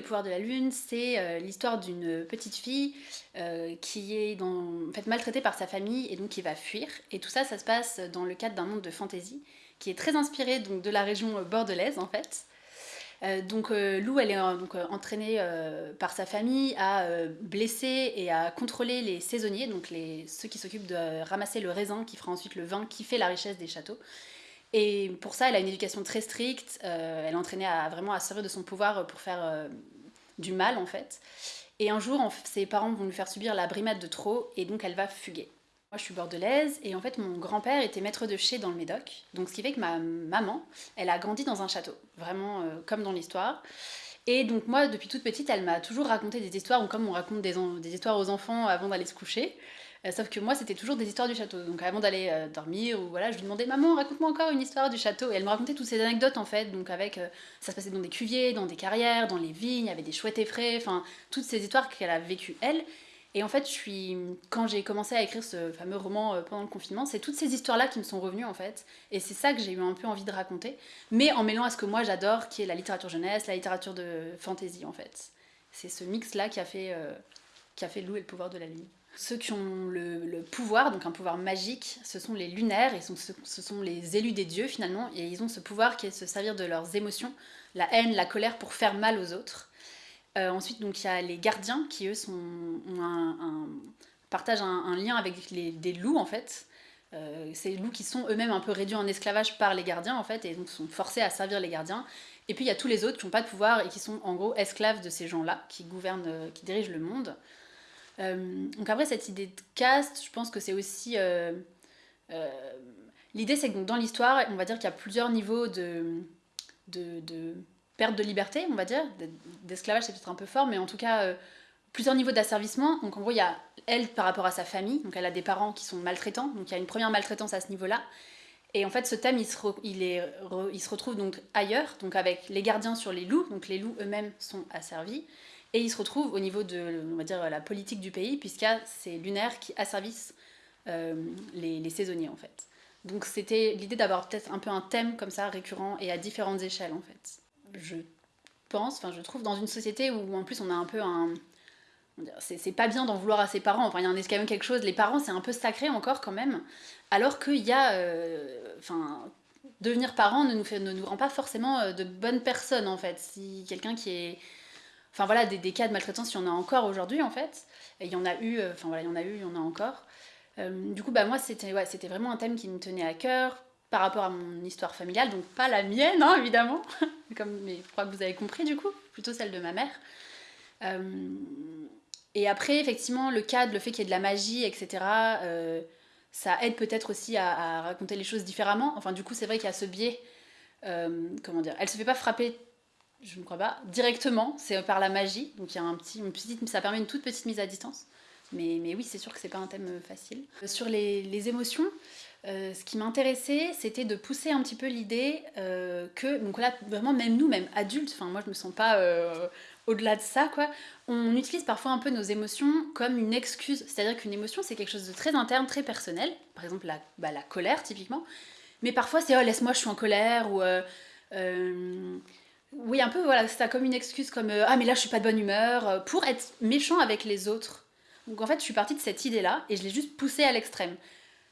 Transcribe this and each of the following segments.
pouvoir de la lune, c'est euh, l'histoire d'une petite fille euh, qui est maltraitée par sa famille et donc qui va fuir. Et tout ça, ça se passe dans le cadre d'un monde de fantasy qui est très inspiré donc, de la région bordelaise en fait. donc Lou, elle est donc, entraînée par sa famille à blesser et à contrôler les saisonniers, donc ceux qui s'occupent de ramasser le raisin qui fera ensuite le vin qui fait la richesse des châteaux. Et pour ça, elle a une éducation très stricte. Euh, elle est entraînée à vraiment à servir de son pouvoir pour faire euh, du mal, en fait. Et un jour, ses parents vont lui faire subir la brimade de trop, et donc elle va fuguer. Moi, je suis bordelaise, et en fait, mon grand-père était maître de chez dans le Médoc. Donc, ce qui fait que ma maman, elle a grandi dans un château, vraiment euh, comme dans l'histoire. Et donc, moi, depuis toute petite, elle m'a toujours raconté des histoires, comme on raconte des histoires aux enfants avant d'aller se coucher. Euh, sauf que moi, c'était toujours des histoires du château. Donc avant d'aller euh, dormir, ou voilà, je lui demandais Maman, raconte-moi encore une histoire du château. Et elle me racontait toutes ces anecdotes en fait. Donc avec, euh, ça se passait dans des cuviers, dans des carrières, dans les vignes, il y avait des chouettes effraies, enfin toutes ces histoires qu'elle a vécues elle. Et en fait, je suis, quand j'ai commencé à écrire ce fameux roman pendant le confinement, c'est toutes ces histoires-là qui me sont revenues en fait. Et c'est ça que j'ai eu un peu envie de raconter, mais en mêlant à ce que moi j'adore, qui est la littérature jeunesse, la littérature de fantasy en fait. C'est ce mix-là qui a fait, qui Lou et le pouvoir de la lune. Ceux qui ont le, pouvoir, donc un pouvoir magique, ce sont les lunaires, et ce sont les élus des dieux finalement, et ils ont ce pouvoir qui est de se servir de leurs émotions, la haine, la colère, pour faire mal aux autres. Euh, ensuite, donc il y a les gardiens qui eux partagent un, lien avec des loups en fait. Euh, ces loups qui sont eux-mêmes un peu réduits en esclavage par les gardiens en fait, et donc sont forcés à servir les gardiens. Et puis il y a tous les autres qui n'ont pas de pouvoir et qui sont en gros esclaves de ces gens-là, qui gouvernent, euh, qui dirigent le monde. Euh, donc après, cette idée de caste, je pense que c'est aussi... Euh, euh, l'idée, c'est que dans l'histoire, on va dire qu'il y a plusieurs niveaux de, de, perte de liberté, on va dire. D'esclavage, c'est peut-être un peu fort, mais en tout cas, plusieurs niveaux d'asservissement. Donc en gros, il y a elle par rapport à sa famille, donc elle a des parents qui sont maltraitants, donc il y a une première maltraitance à ce niveau-là. Et en fait, ce thème, il se, il, est, il se retrouve donc ailleurs, donc avec les gardiens sur les loups, donc les loups eux-mêmes sont asservis. Et il se retrouve au niveau de on va dire, la politique du pays, puisqu'il c'est Lunaire qui asservisse euh, les, saisonniers en fait. Donc c'était l'idée d'avoir peut-être un peu un thème comme ça récurrent et à différentes échelles en fait. Je pense, enfin je trouve dans une société où en plus on a un peu un... C'est pas bien d'en vouloir à ses parents, enfin il y en a quand même quelque chose, les parents c'est un peu sacré encore quand même, alors qu'il y a... Euh, enfin, devenir parent ne nous, ne nous rend pas forcément euh, de bonnes personnes en fait. Si quelqu'un qui est Enfin voilà, des, cas de maltraitance, il y en a encore aujourd'hui en fait. Et il y en a eu, euh, enfin voilà, il y en a eu, il y en a encore. Euh, du coup, bah moi, c'était ouais, vraiment un thème qui me tenait à cœur par rapport à mon histoire familiale, donc pas la mienne, hein, évidemment, comme mais je crois que vous avez compris du coup, plutôt celle de ma mère. Euh, et après, effectivement, le cadre, le fait qu'il y ait de la magie, etc., ça aide peut-être aussi à, à, raconter les choses différemment. Enfin, du coup, c'est vrai qu'il y a ce biais, comment dire, elle se fait pas frapper je ne crois pas, directement, c'est par la magie, donc il y a un petit, une petite, ça permet une toute petite mise à distance. Mais, oui, c'est sûr que c'est pas un thème facile. Sur les, émotions, euh, ce qui m'intéressait, c'était de pousser un petit peu l'idée euh, que, donc là, vraiment, même nous, même adultes, enfin moi je me sens pas euh, au-delà de ça, quoi, on utilise parfois un peu nos émotions comme une excuse. C'est-à-dire qu'une émotion, c'est quelque chose de très interne, très personnel. Par exemple, la, bah, la colère, typiquement. Mais parfois, c'est « oh, laisse-moi, je suis en colère » ou oui, un peu, voilà, ça comme une excuse, comme euh, ah, mais là je suis pas de bonne humeur, euh, pour être méchant avec les autres. Donc en fait, je suis partie de cette idée-là et je l'ai juste poussée à l'extrême.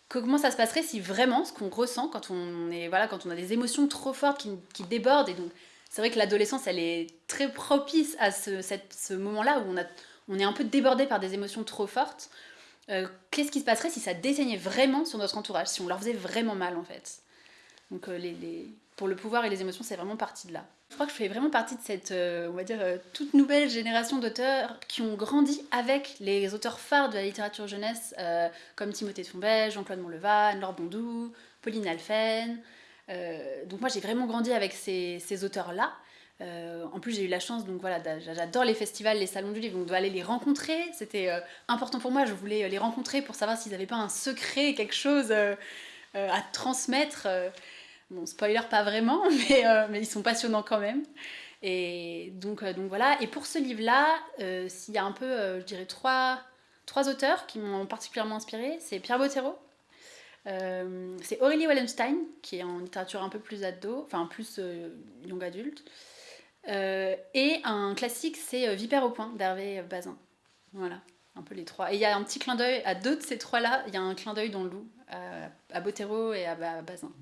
Comment ça se passerait si vraiment ce qu'on ressent quand on, est, voilà, quand on a des émotions trop fortes qui, débordent, et donc c'est vrai que l'adolescence elle est très propice à ce, moment-là où on, est un peu débordé par des émotions trop fortes. Euh, qu'est-ce qui se passerait si ça dessaignait vraiment sur notre entourage, si on leur faisait vraiment mal en fait? Donc pour le pouvoir et les émotions, c'est vraiment parti de là. Je crois que je fais vraiment partie de cette, euh, on va dire, euh, toute nouvelle génération d'auteurs qui ont grandi avec les auteurs phares de la littérature jeunesse, euh, comme Timothée de Fombelle, Jean-Claude Monlevan, Laure Bondou, Pauline Alphen. donc moi j'ai vraiment grandi avec ces, auteurs-là. en plus j'ai eu la chance, donc voilà, j'adore les festivals, les salons du livre, donc d'aller les rencontrer, c'était important pour moi, je voulais les rencontrer pour savoir s'ils n'avaient pas un secret, quelque chose à transmettre. Bon, spoiler pas vraiment, mais, euh, mais ils sont passionnants quand même. Et euh, donc voilà. Et pour ce livre-là, euh, s'il y a un peu, je dirais, trois, auteurs qui m'ont particulièrement inspiré, c'est Pierre Bottero, c'est Aurélie Wallenstein, qui est en littérature un peu plus ado, enfin plus young adulte. Euh, et un classique, c'est euh, Vipère au point d'Hervé Bazin. Voilà, un peu les trois. Et il y a un petit clin d'œil à deux de ces trois-là. Il y a un clin d'œil dans le loup, à, à Botero et à Bazin.